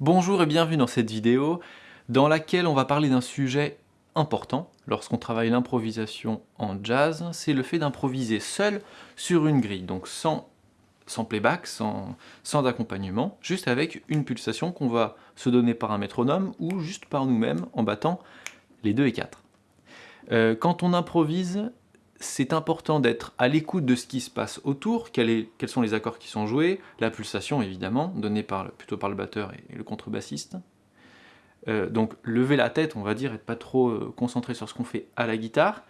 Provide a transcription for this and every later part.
Bonjour et bienvenue dans cette vidéo dans laquelle on va parler d'un sujet important lorsqu'on travaille l'improvisation en jazz, c'est le fait d'improviser seul sur une grille, donc sans, playback, sans, sans accompagnement, juste avec une pulsation qu'on va se donner par un métronome ou juste par nous-mêmes en battant les 2 et 4. Euh, quand on improvise, c'est important d'être à l'écoute de ce qui se passe autour, quels sont les accords qui sont joués, la pulsation évidemment, donnée plutôt par le batteur et, le contrebassiste. Euh, donc lever la tête, on va dire, être pas trop euh, concentré sur ce qu'on fait à la guitare.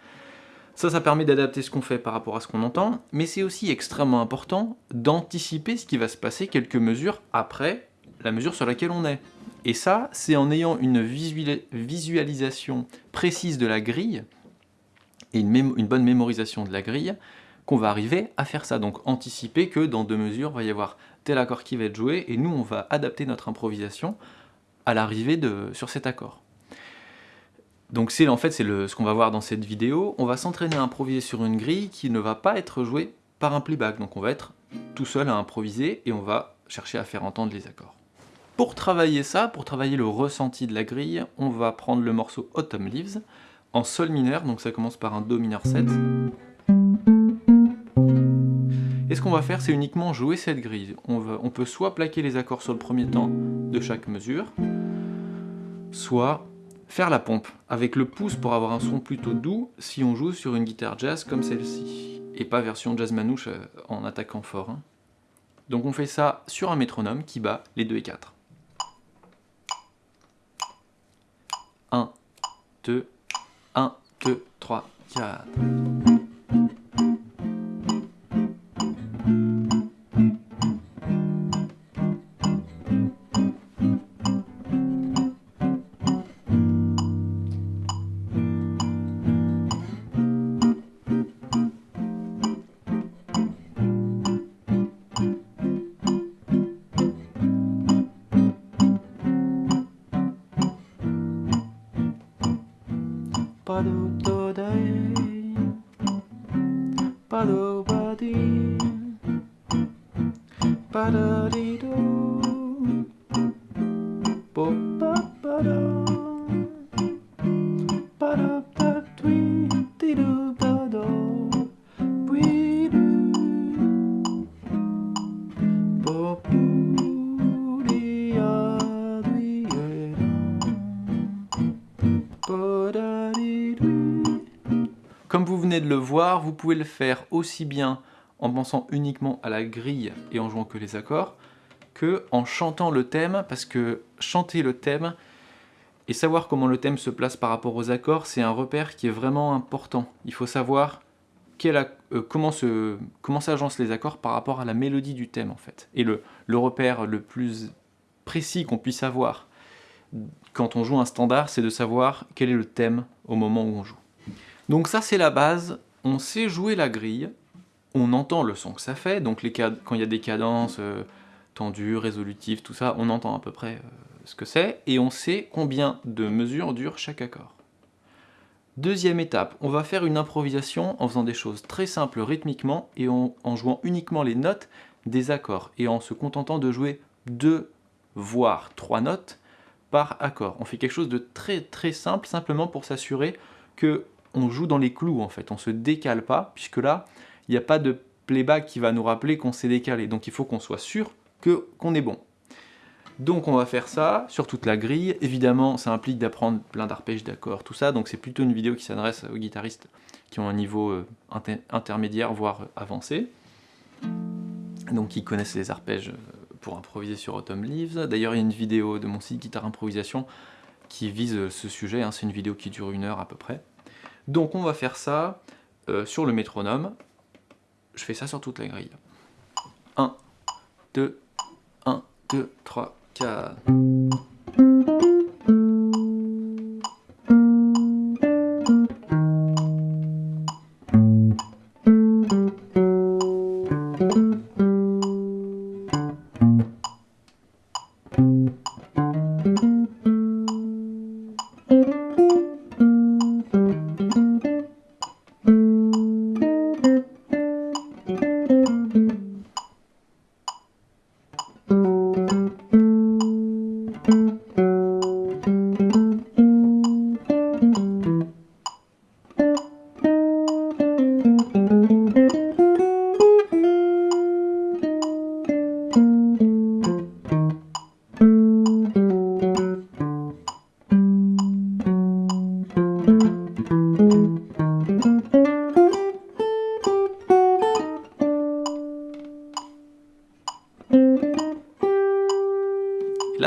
Ça, ça permet d'adapter ce qu'on fait par rapport à ce qu'on entend, mais c'est aussi extrêmement important d'anticiper ce qui va se passer quelques mesures après la mesure sur laquelle on est. Et ça, c'est en ayant une visualisation précise de la grille, et une, bonne mémorisation de la grille, qu'on va arriver à faire ça. Donc anticiper que dans deux mesures, il va y avoir tel accord qui va être joué, et nous, on va adapter notre improvisation à l'arrivée sur cet accord. Donc c'est en fait c'est ce qu'on va voir dans cette vidéo. On va s'entraîner à improviser sur une grille qui ne va pas être jouée par un playback. Donc on va être tout seul à improviser et on va chercher à faire entendre les accords. Pour travailler ça, pour travailler le ressenti de la grille, on va prendre le morceau Autumn Leaves, en sol mineur, donc ça commence par un Do mineur 7. Et ce qu'on va faire, c'est uniquement jouer cette grille. On, peut soit plaquer les accords sur le premier temps de chaque mesure, soit faire la pompe avec le pouce pour avoir un son plutôt doux si on joue sur une guitare jazz comme celle-ci, et pas version jazz manouche euh, en attaquant fort. Hein. Donc on fait ça sur un métronome qui bat les 2 et 4. 1, 2, 1, 2, 3, 4. Padu Todai Padu Badi Padarido Bopa Pada Pada vous pouvez le faire aussi bien en pensant uniquement à la grille et en jouant que les accords, que en chantant le thème, parce que chanter le thème et savoir comment le thème se place par rapport aux accords, c'est un repère qui est vraiment important. Il faut savoir euh, comment, comment s'agencent les accords par rapport à la mélodie du thème en fait. Et le, le repère le plus précis qu'on puisse avoir quand on joue un standard, c'est de savoir quel est le thème au moment où on joue. Donc ça c'est la base, on sait jouer la grille, on entend le son que ça fait, donc quand il y a des cadences euh, tendues, résolutives, tout ça, on entend à peu près euh, ce que c'est, et on sait combien de mesures dure chaque accord. Deuxième étape, on va faire une improvisation en faisant des choses très simples rythmiquement et en, jouant uniquement les notes des accords et en se contentant de jouer deux voire trois notes par accord. On fait quelque chose de très très simple simplement pour s'assurer que on joue dans les clous en fait, on se décale pas, puisque là, il n'y a pas de playback qui va nous rappeler qu'on s'est décalé, donc il faut qu'on soit sûr que qu'on est bon. Donc on va faire ça sur toute la grille, évidemment ça implique d'apprendre plein d'arpèges, d'accords, tout ça, donc c'est plutôt une vidéo qui s'adresse aux guitaristes qui ont un niveau euh, intermédiaire, voire avancé, donc qui connaissent les arpèges euh, pour improviser sur Autumn Leaves. D'ailleurs il y a une vidéo de mon site Guitare Improvisation qui vise euh, ce sujet, hein. c'est une vidéo qui dure une heure à peu près. Donc on va faire ça euh, sur le métronome. Je fais ça sur toute la grille. 1, 2, 1, 2, 3, 4...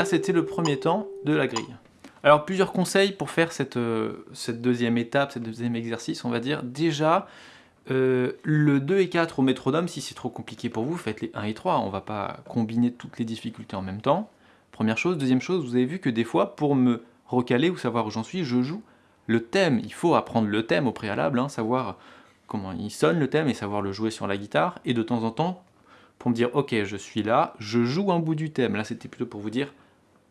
c'était le premier temps de la grille. Alors plusieurs conseils pour faire cette, euh, cette deuxième étape, cette deuxième exercice, on va dire. Déjà, euh, le 2 et 4 au métronome, si c'est trop compliqué pour vous, faites les 1 et 3, on va pas combiner toutes les difficultés en même temps. Première chose. Deuxième chose, vous avez vu que des fois, pour me recaler ou savoir où j'en suis, je joue le thème. Il faut apprendre le thème au préalable, hein, savoir comment il sonne le thème et savoir le jouer sur la guitare. Et de temps en temps, pour me dire, ok, je suis là, je joue un bout du thème. Là, c'était plutôt pour vous dire,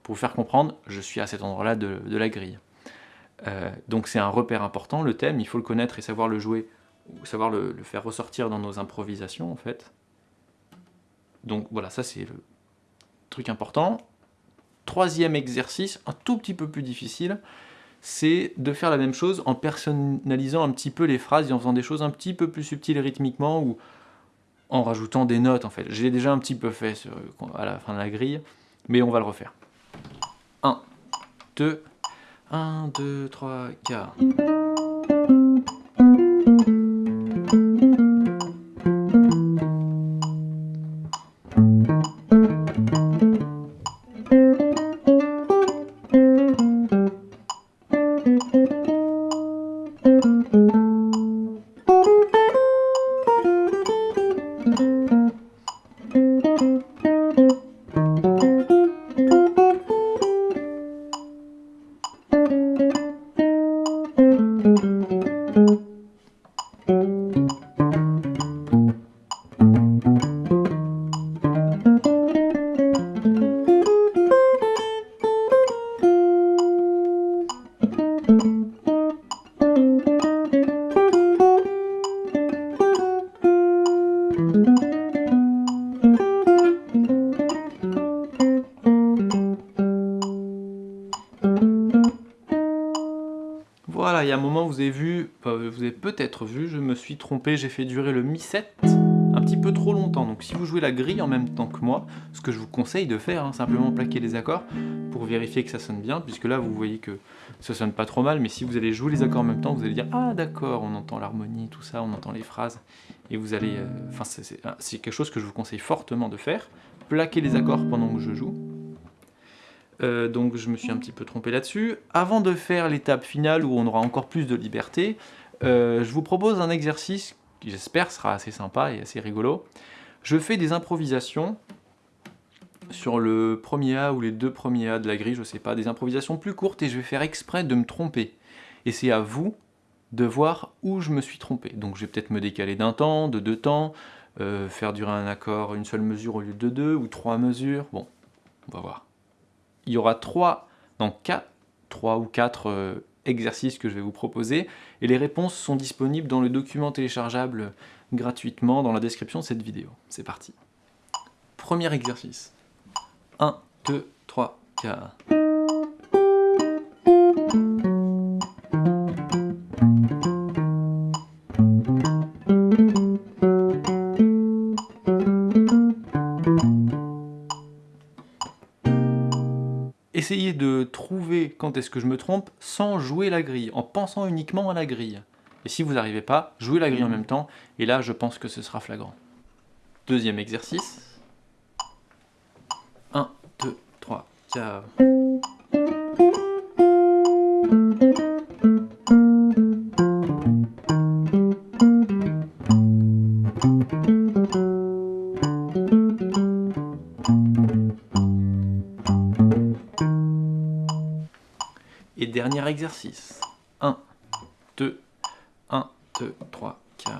pour vous faire comprendre, je suis à cet endroit-là de, la grille. Euh, donc c'est un repère important, le thème, il faut le connaître et savoir le jouer, ou savoir le, faire ressortir dans nos improvisations en fait. Donc voilà, ça c'est le truc important. Troisième exercice, un tout petit peu plus difficile, c'est de faire la même chose en personnalisant un petit peu les phrases et en faisant des choses un petit peu plus subtiles rythmiquement ou en rajoutant des notes en fait. J'ai déjà un petit peu fait à la fin de la grille, mais on va le refaire. 1, 2, 1, 2, 3, 4. Vous avez vu, vous avez peut-être vu, je me suis trompé, j'ai fait durer le Mi7 un petit peu trop longtemps. Donc si vous jouez la grille en même temps que moi, ce que je vous conseille de faire, hein, simplement plaquer les accords pour vérifier que ça sonne bien, puisque là vous voyez que ça sonne pas trop mal, mais si vous allez jouer les accords en même temps, vous allez dire « Ah d'accord, on entend l'harmonie, tout ça, on entend les phrases », et vous allez... Euh, enfin, c'est quelque chose que je vous conseille fortement de faire, plaquer les accords pendant que je joue, euh, donc je me suis un petit peu trompé là-dessus. Avant de faire l'étape finale où on aura encore plus de liberté, euh, je vous propose un exercice qui j'espère sera assez sympa et assez rigolo. Je fais des improvisations sur le premier A ou les deux premiers A de la grille, je sais pas, des improvisations plus courtes et je vais faire exprès de me tromper. Et c'est à vous de voir où je me suis trompé. Donc je vais peut-être me décaler d'un temps, de deux temps, euh, faire durer un accord une seule mesure au lieu de deux, ou trois mesures, bon, on va voir il y aura trois, donc quatre, trois ou quatre euh, exercices que je vais vous proposer, et les réponses sont disponibles dans le document téléchargeable gratuitement dans la description de cette vidéo. C'est parti. Premier exercice. 1, 2, 3, 4. Essayez de trouver quand est-ce que je me trompe sans jouer la grille, en pensant uniquement à la grille. Et si vous n'arrivez pas, jouez la grille en même temps, et là je pense que ce sera flagrant. Deuxième exercice. 1, 2, 3, 4... 6. 1, 2, 1, 2, 3, 4.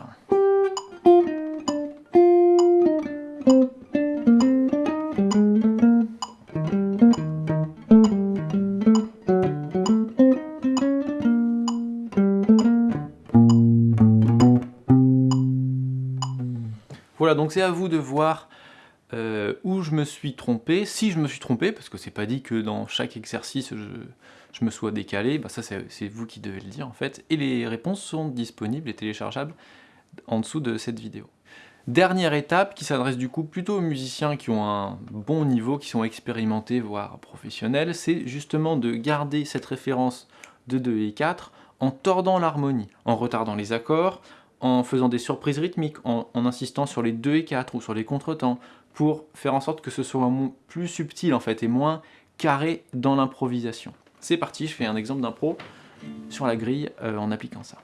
Voilà, donc c'est à vous de voir euh, où je me suis trompé, si je me suis trompé, parce que c'est pas dit que dans chaque exercice je, me sois décalé, bah ça c'est vous qui devez le dire en fait, et les réponses sont disponibles et téléchargeables en dessous de cette vidéo. Dernière étape qui s'adresse du coup plutôt aux musiciens qui ont un bon niveau, qui sont expérimentés voire professionnels, c'est justement de garder cette référence de 2 et 4 en tordant l'harmonie, en retardant les accords, en faisant des surprises rythmiques, en, en, insistant sur les 2 et 4 ou sur les contretemps, pour faire en sorte que ce soit plus subtil en fait et moins carré dans l'improvisation. C'est parti, je fais un exemple d'impro sur la grille euh, en appliquant ça.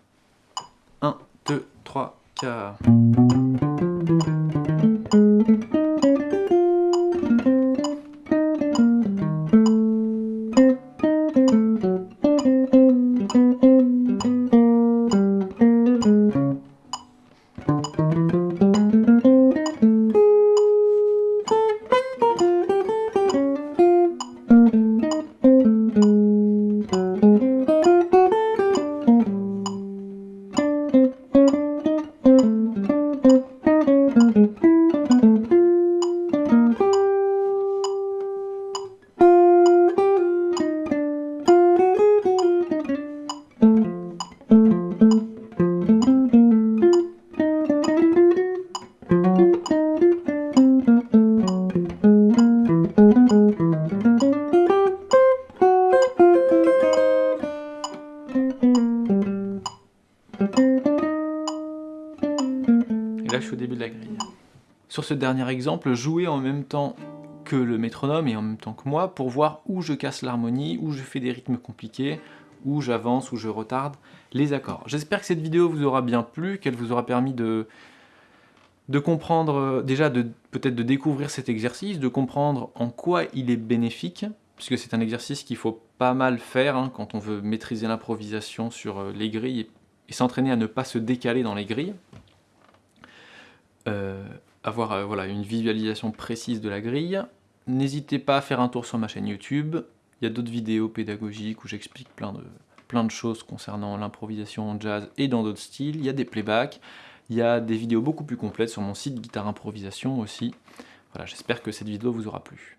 1, 2, 3, 4... dernier exemple, jouez en même temps que le métronome et en même temps que moi pour voir où je casse l'harmonie, où je fais des rythmes compliqués, où j'avance, où je retarde les accords. J'espère que cette vidéo vous aura bien plu, qu'elle vous aura permis de, comprendre, euh, déjà peut-être de découvrir cet exercice, de comprendre en quoi il est bénéfique, puisque c'est un exercice qu'il faut pas mal faire hein, quand on veut maîtriser l'improvisation sur euh, les grilles et s'entraîner à ne pas se décaler dans les grilles. Euh, avoir euh, voilà, une visualisation précise de la grille. N'hésitez pas à faire un tour sur ma chaîne YouTube. Il y a d'autres vidéos pédagogiques où j'explique plein de, plein de choses concernant l'improvisation en jazz et dans d'autres styles. Il y a des playbacks, il y a des vidéos beaucoup plus complètes sur mon site Guitare Improvisation aussi. Voilà, j'espère que cette vidéo vous aura plu.